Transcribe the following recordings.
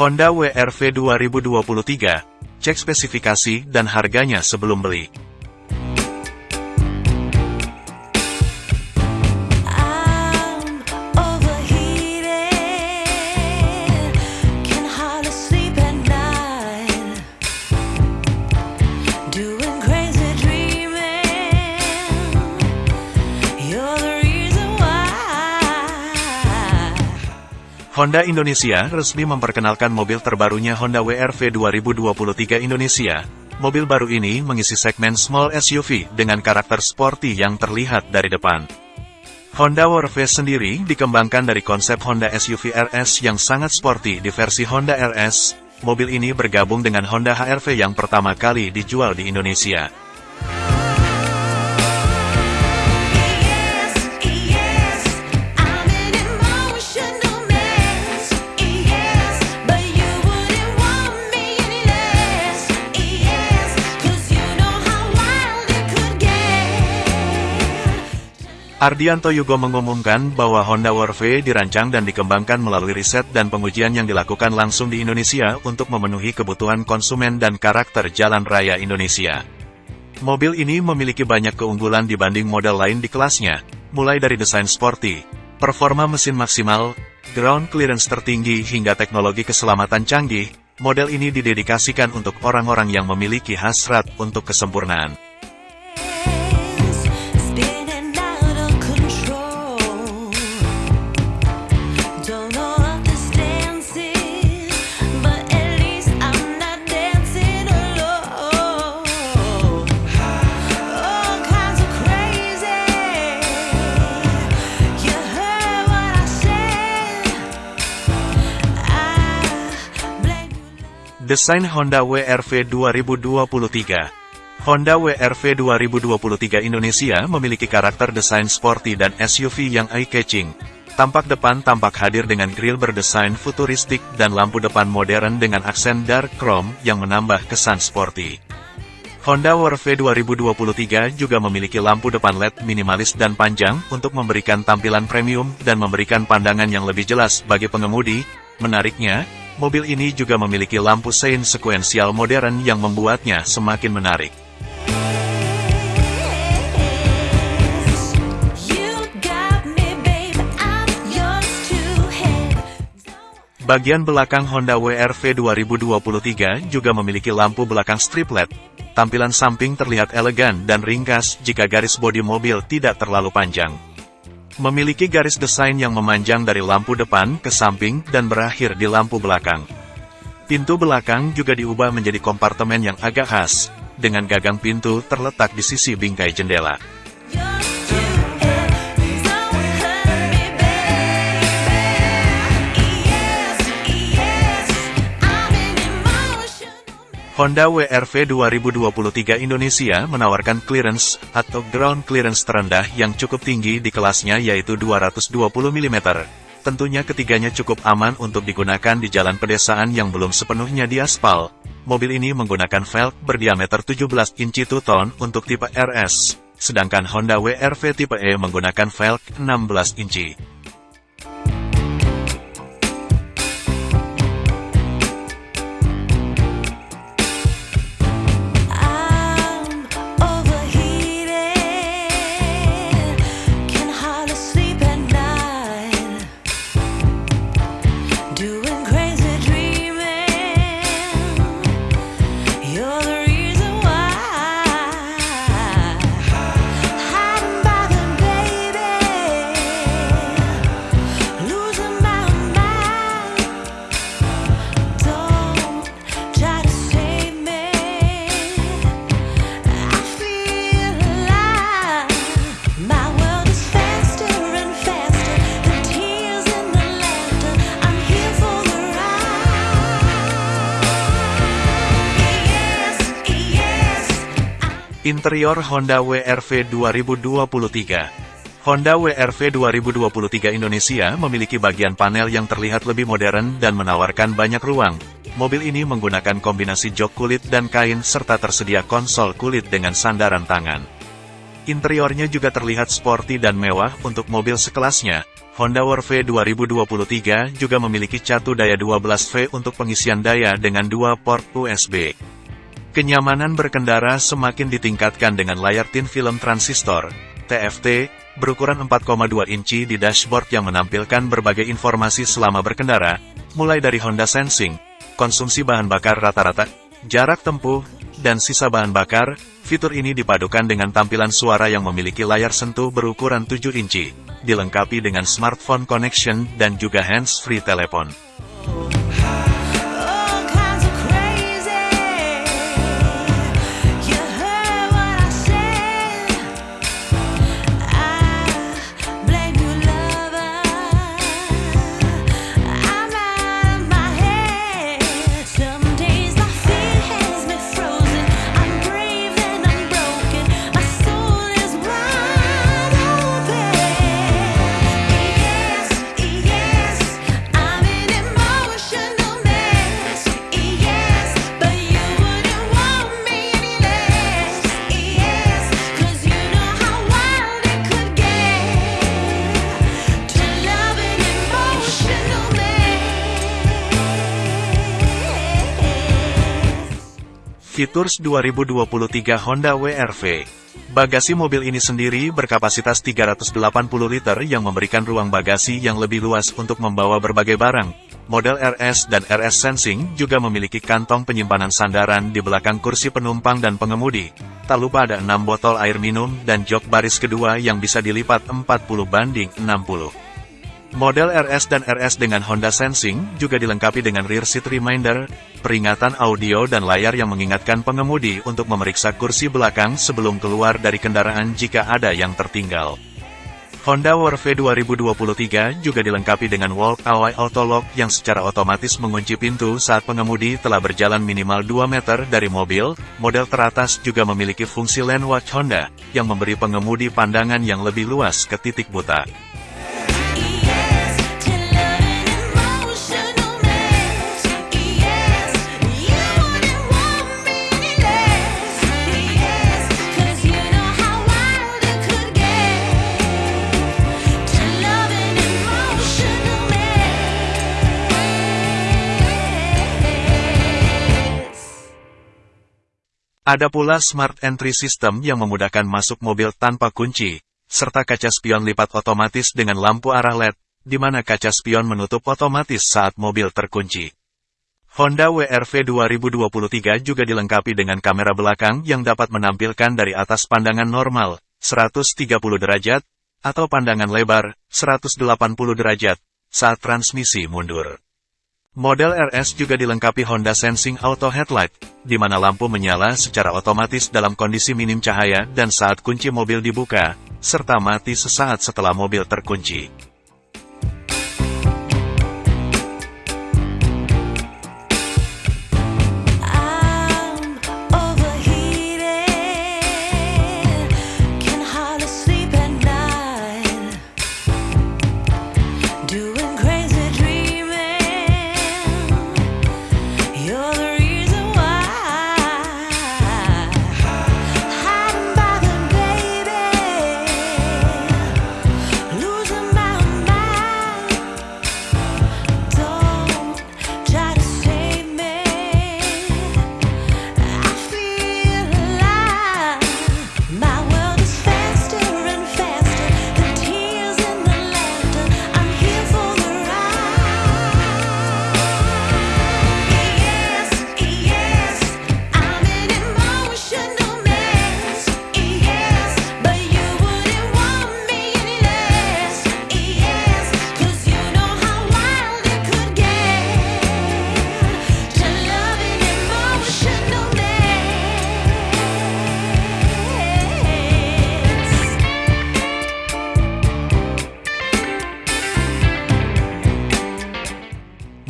Honda WRV 2023, cek spesifikasi dan harganya sebelum beli. Honda Indonesia resmi memperkenalkan mobil terbarunya Honda WRV 2023 Indonesia. Mobil baru ini mengisi segmen small SUV dengan karakter sporty yang terlihat dari depan. Honda WRV sendiri dikembangkan dari konsep Honda SUV RS yang sangat sporty di versi Honda RS. Mobil ini bergabung dengan Honda HR-V yang pertama kali dijual di Indonesia. Ardianto Yugo mengumumkan bahwa Honda WRV dirancang dan dikembangkan melalui riset dan pengujian yang dilakukan langsung di Indonesia untuk memenuhi kebutuhan konsumen dan karakter jalan raya Indonesia. Mobil ini memiliki banyak keunggulan dibanding model lain di kelasnya, mulai dari desain sporty, performa mesin maksimal, ground clearance tertinggi hingga teknologi keselamatan canggih, model ini didedikasikan untuk orang-orang yang memiliki hasrat untuk kesempurnaan. Desain Honda WRV 2023 Honda WRV 2023 Indonesia memiliki karakter desain sporty dan SUV yang eye-catching. Tampak depan tampak hadir dengan grill berdesain futuristik dan lampu depan modern dengan aksen dark chrome yang menambah kesan sporty. Honda WRV 2023 juga memiliki lampu depan LED minimalis dan panjang untuk memberikan tampilan premium dan memberikan pandangan yang lebih jelas bagi pengemudi. Menariknya, mobil ini juga memiliki lampu sein sekuensial modern yang membuatnya semakin menarik. Bagian belakang Honda WRV 2023 juga memiliki lampu belakang strip LED. Tampilan samping terlihat elegan dan ringkas jika garis bodi mobil tidak terlalu panjang. Memiliki garis desain yang memanjang dari lampu depan ke samping dan berakhir di lampu belakang. Pintu belakang juga diubah menjadi kompartemen yang agak khas, dengan gagang pintu terletak di sisi bingkai jendela. Honda WRV 2023 Indonesia menawarkan clearance atau ground clearance terendah yang cukup tinggi di kelasnya yaitu 220 mm. Tentunya ketiganya cukup aman untuk digunakan di jalan pedesaan yang belum sepenuhnya diaspal. Mobil ini menggunakan velg berdiameter 17 inci two-tone untuk tipe RS, sedangkan Honda WRV tipe E menggunakan velg 16 inci. Interior Honda WRV 2023 Honda WRV 2023 Indonesia memiliki bagian panel yang terlihat lebih modern dan menawarkan banyak ruang. Mobil ini menggunakan kombinasi jok kulit dan kain serta tersedia konsol kulit dengan sandaran tangan. Interiornya juga terlihat sporty dan mewah untuk mobil sekelasnya. Honda Warve 2023 juga memiliki catu daya 12V untuk pengisian daya dengan dua port USB. Kenyamanan berkendara semakin ditingkatkan dengan layar tin film transistor, TFT, berukuran 4,2 inci di dashboard yang menampilkan berbagai informasi selama berkendara, mulai dari Honda Sensing, konsumsi bahan bakar rata-rata, jarak tempuh, dan sisa bahan bakar, fitur ini dipadukan dengan tampilan suara yang memiliki layar sentuh berukuran 7 inci, dilengkapi dengan smartphone connection dan juga hands-free telepon. Features 2023 Honda WRV Bagasi mobil ini sendiri berkapasitas 380 liter yang memberikan ruang bagasi yang lebih luas untuk membawa berbagai barang. Model RS dan RS Sensing juga memiliki kantong penyimpanan sandaran di belakang kursi penumpang dan pengemudi. Tak lupa ada 6 botol air minum dan jok baris kedua yang bisa dilipat 40 banding 60. Model RS dan RS dengan Honda Sensing juga dilengkapi dengan rear seat reminder, peringatan audio dan layar yang mengingatkan pengemudi untuk memeriksa kursi belakang sebelum keluar dari kendaraan jika ada yang tertinggal. Honda Warve 2023 juga dilengkapi dengan walk-away auto lock yang secara otomatis mengunci pintu saat pengemudi telah berjalan minimal 2 meter dari mobil. Model teratas juga memiliki fungsi lane watch Honda, yang memberi pengemudi pandangan yang lebih luas ke titik buta. Ada pula Smart Entry System yang memudahkan masuk mobil tanpa kunci, serta kaca spion lipat otomatis dengan lampu arah LED, di mana kaca spion menutup otomatis saat mobil terkunci. Honda WRV 2023 juga dilengkapi dengan kamera belakang yang dapat menampilkan dari atas pandangan normal, 130 derajat, atau pandangan lebar, 180 derajat, saat transmisi mundur. Model RS juga dilengkapi Honda Sensing Auto Headlight, di mana lampu menyala secara otomatis dalam kondisi minim cahaya dan saat kunci mobil dibuka, serta mati sesaat setelah mobil terkunci.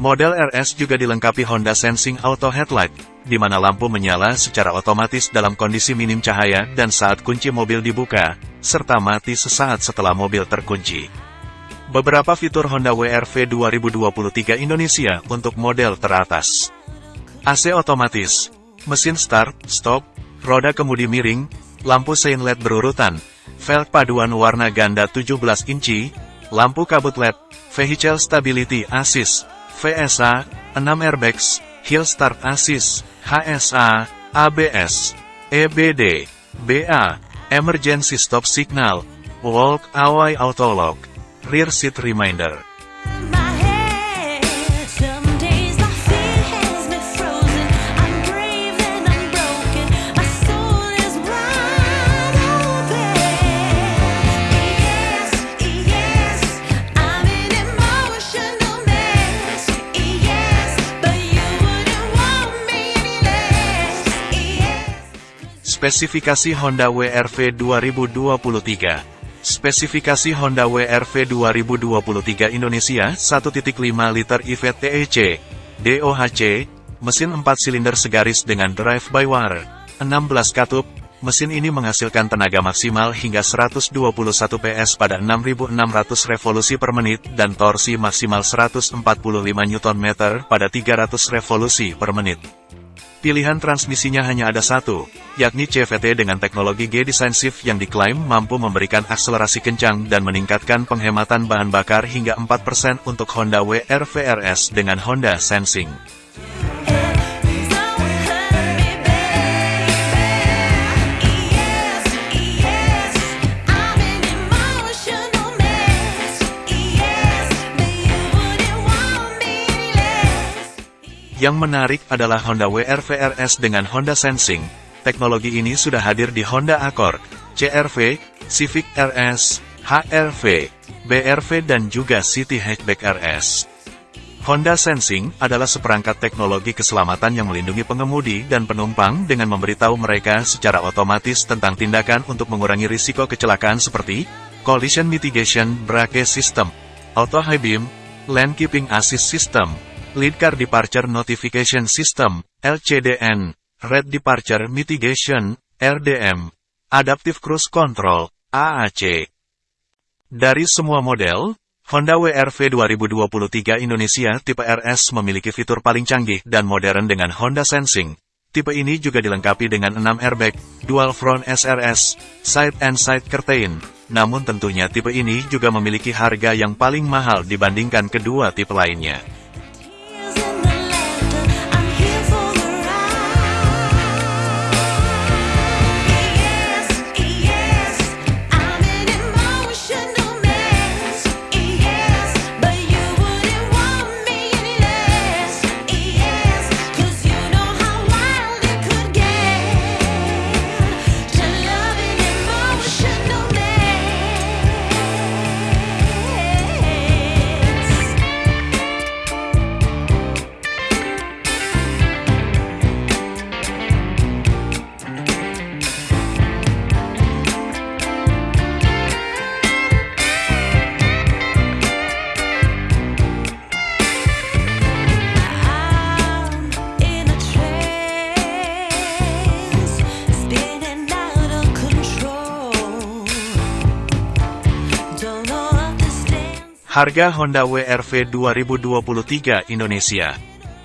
Model RS juga dilengkapi Honda Sensing Auto Headlight, di mana lampu menyala secara otomatis dalam kondisi minim cahaya dan saat kunci mobil dibuka, serta mati sesaat setelah mobil terkunci. Beberapa fitur Honda WRV 2023 Indonesia untuk model teratas. AC otomatis, mesin start, stop, roda kemudi miring, lampu sein LED berurutan, velg paduan warna ganda 17 inci, lampu kabut LED, vehicle stability assist, VSA, 6 airbags, hill start assist, HSA, ABS, EBD, BA, emergency stop signal, walk away auto lock, rear seat reminder. Spesifikasi Honda WRV 2023 Spesifikasi Honda WRV 2023 Indonesia 1.5 liter IVTEC, DOHC, mesin 4 silinder segaris dengan drive-by-wire, 16 katup, mesin ini menghasilkan tenaga maksimal hingga 121 PS pada 6.600 revolusi per menit dan torsi maksimal 145 Nm pada 300 revolusi per menit. Pilihan transmisinya hanya ada satu, yakni CVT dengan teknologi G-Design Shift yang diklaim mampu memberikan akselerasi kencang dan meningkatkan penghematan bahan bakar hingga 4% untuk Honda WRV RS dengan Honda Sensing. Yang menarik adalah Honda WRV RS dengan Honda Sensing. Teknologi ini sudah hadir di Honda Accord, CR-V, Civic RS, HR-V, BR-V dan juga City Hatchback RS. Honda Sensing adalah seperangkat teknologi keselamatan yang melindungi pengemudi dan penumpang dengan memberitahu mereka secara otomatis tentang tindakan untuk mengurangi risiko kecelakaan seperti Collision Mitigation Brake System, Auto High Beam, Lane Keeping Assist System, Lead Car Departure Notification System, LCDN, Red Departure Mitigation, RDM, Adaptive Cruise Control, AAC. Dari semua model, Honda WRV 2023 Indonesia tipe RS memiliki fitur paling canggih dan modern dengan Honda Sensing. Tipe ini juga dilengkapi dengan 6 airbag, dual front SRS, side and side curtain. Namun tentunya tipe ini juga memiliki harga yang paling mahal dibandingkan kedua tipe lainnya. Harga Honda WRV 2023 Indonesia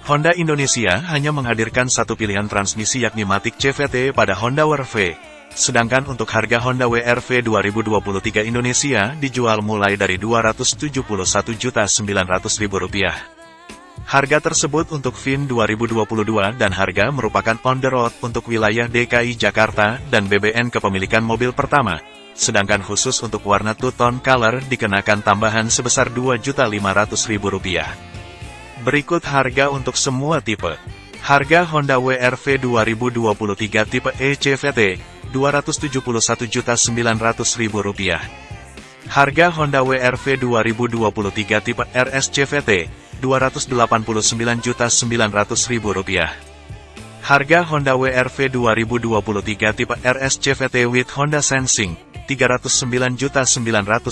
Honda Indonesia hanya menghadirkan satu pilihan transmisi yakni Matic CVT pada Honda WRV. Sedangkan untuk harga Honda WRV 2023 Indonesia dijual mulai dari Rp271.900.000. Harga tersebut untuk VIN 2022 dan harga merupakan on the road untuk wilayah DKI Jakarta dan BBN kepemilikan mobil pertama. Sedangkan khusus untuk warna two-tone color dikenakan tambahan sebesar Rp2.500.000. Berikut harga untuk semua tipe. Harga Honda WRV 2023 tipe ECVT, Rp271.900.000. Harga Honda WRV 2023 tipe RSCVT, Rp289.900.000. Harga Honda WRV 2023 tipe RSCVT with Honda Sensing, Rp309.900.000. Hurt